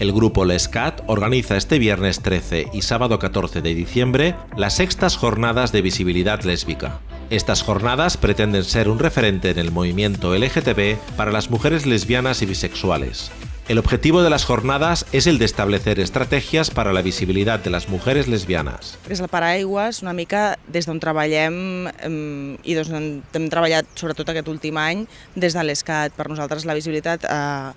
El grupo Lescat organiza este viernes 13 y sábado 14 de diciembre las sextas jornadas de visibilidad lésbica. Estas jornadas pretenden ser un referente en el movimiento LGTB para las mujeres lesbianas y bisexuales. El objetivo de las jornadas es el de establecer estrategias para la visibilidad de las mujeres lesbianas. És el paraigües, una mica des d'on treballem eh, i des d'on hem treballat sobretot aquest últim any des de l'ESCAT. Per nosaltres la visibilitat eh,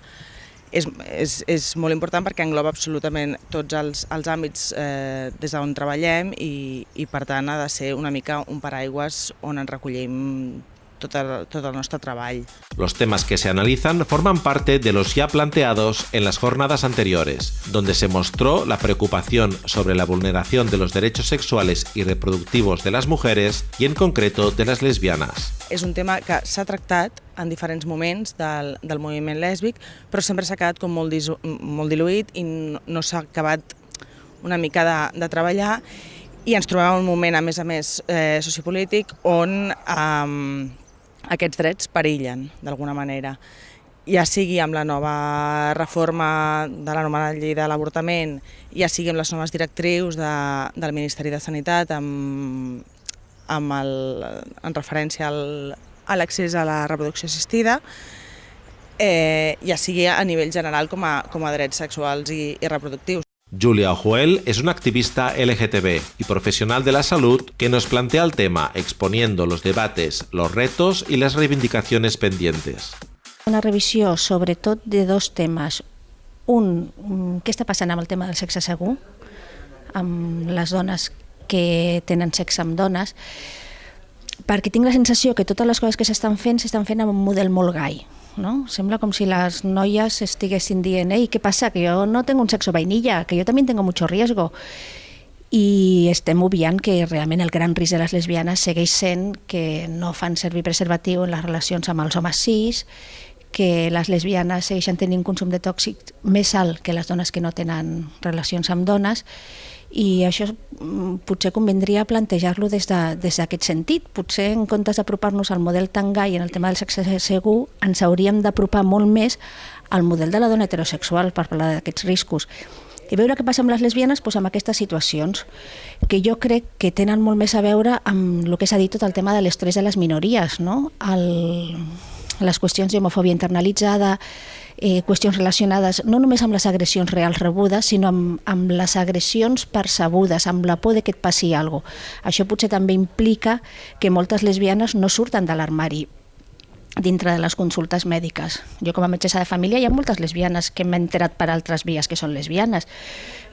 és, és, és molt important perquè engloba absolutament tots els, els àmbits eh, des d'on treballem i, i per tant ha de ser una mica un paraigües on ens recollim tot el, tot el nostre treball. Los temas que se analizan forman parte de los ya planteados en las jornadas anteriores, donde se mostró la preocupación sobre la vulneración de los derechos sexuales y reproductivos de las mujeres y en concreto de las lesbianas. És un tema que s'ha tractat en diferents moments del, del moviment lèsbic, però sempre s'ha quedat com molt, disu, molt diluït i no, no s'ha acabat una mica de, de treballar i ens trobem en un moment, a més a més, eh, sociopolític on eh, aquests drets perillen, d'alguna manera. Ja sigui amb la nova reforma de la nova llei de l'avortament, ja sigui amb les noves directrius de, del Ministeri de Sanitat, amb, amb el, en referència al, a l'accés a la reproducció assistida, eh, ja sigui a nivell general com a, com a drets sexuals i, i reproductius. Julia Ojuel es una activista LGTB y profesional de la salud que nos plantea el tema exponiendo los debates, los retos y las reivindicaciones pendientes. Una revisió sobretot de dos temes. Un, mm, què està passant amb el tema del sexe segur, amb les dones que tenen sexe amb dones, perquè tinc la sensació que totes les coses que s'estan fent s'estan fent amb un model molt gai, no? Sembla com si les noies estiguessin dient «Ei, què passa? Que jo no tengo un sexo vainilla, que jo també tengo mucho riesgo». I estem obviant que realment el gran risc de les lesbianes segueix sent que no fan servir preservatiu en les relacions amb els homes cis, que les lesbianes segueixen tenint un consum de tòxics més alt que les dones que no tenen relacions amb dones i això mm, potser convindria plantejar-lo des d'aquest de, sentit. Potser en comptes d'apropar-nos al model tan gai en el tema del sexe segur, ens hauríem d'apropar molt més al model de la dona heterosexual per parlar d'aquests riscos i veure què passa amb les lesbianes doncs amb aquestes situacions, que jo crec que tenen molt més a veure amb el que s'ha dit tot el tema de l'estrès de les minories, no? el, les qüestions d'homofòbia internalitzada, eh, qüestions relacionades no només amb les agressions reals rebudes, sinó amb, amb les agressions percebudes, amb la por de que et passi alguna cosa. Això potser també implica que moltes lesbianes no surten de l'armari dintre de les consultes mèdiques. Jo com a metgessa de família hi ha moltes lesbianes que m'he enterat per altres vies que són lesbianes.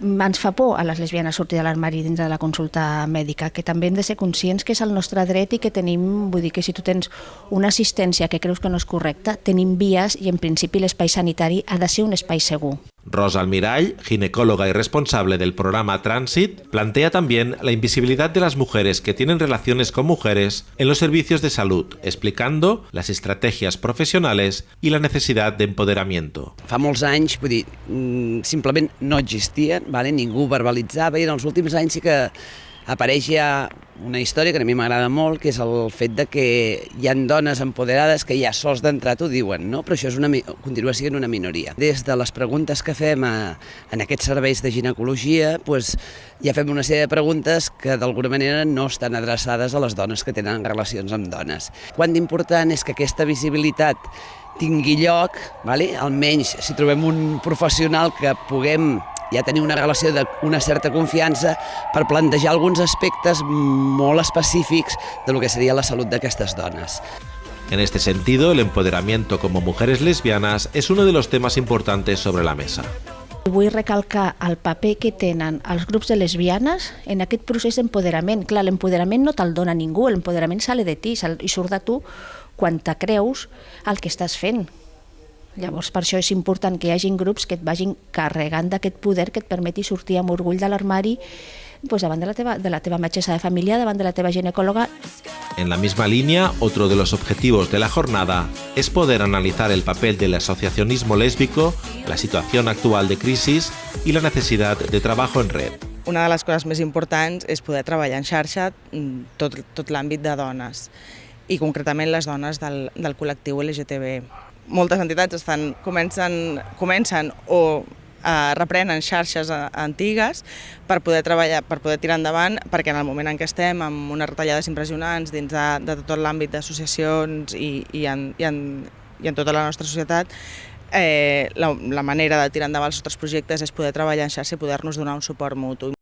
Ens fa por a les lesbianes sortir de l'armari dintre de la consulta mèdica, que també hem de ser conscients que és el nostre dret i que tenim, vull dir que si tu tens una assistència que creus que no és correcta, tenim vies i en principi l'espai sanitari ha de ser un espai segur. Rosa Almirall, ginecóloga y responsable del programa Transit, plantea también la invisibilidad de las mujeres que tienen relaciones con mujeres en los servicios de salud, explicando las estrategias profesionales y la necesidad de empoderamiento. Fa molts anys, vull dir, mm, simplement no existien, vale? ningú verbalitzava i en els últims anys sí que apareix ja una història que a mi m'agrada molt, que és el fet de que hi han dones empoderades que ja sols d'entrar t'ho diuen, no? però això és una, continua sent una minoria. Des de les preguntes que fem a, en aquests serveis de ginecologia, pues, ja fem una sèrie de preguntes que d'alguna manera no estan adreçades a les dones que tenen relacions amb dones. Quant d'important és que aquesta visibilitat tingui lloc, vale? almenys si trobem un professional que puguem ja tenir una relació d'una certa confiança per plantejar alguns aspectes molt específics de lo que seria la salut d'aquestes dones. En este sentido, el empoderamiento como mujeres lesbianas es uno de los temas importantes sobre la mesa. Vull recalcar el paper que tenen els grups de lesbianes en aquest procés d'empoderament. Clar, l'empoderament no te'l dona ningú, l'empoderament sale de ti i surt de tu quan te creus el que estàs fent, Llavors, per això és important que hi hagin grups que et vagin carregant d'aquest poder que et permeti sortir amb orgull de l'armari pues davant de la, teva, de la teva metgessa de família, davant de la teva ginecòloga. En la misma línea, otro de los objetivos de la jornada es poder analizar el papel del asociacionismo lésbico, la situación actual de crisis y la necesidad de trabajo en red. Una de les coses més importants és poder treballar en xarxa mm, tot, tot l'àmbit de dones i concretament les dones del, del col·lectiu LGTB moltes entitats estan, comencen, comencen o eh, reprenen xarxes eh, antigues per poder treballar, per poder tirar endavant, perquè en el moment en què estem amb unes retallades impressionants dins de, de tot l'àmbit d'associacions i, i, en, i, en, i en tota la nostra societat, eh, la, la manera de tirar endavant els nostres projectes és poder treballar en xarxa i poder-nos donar un suport mutu.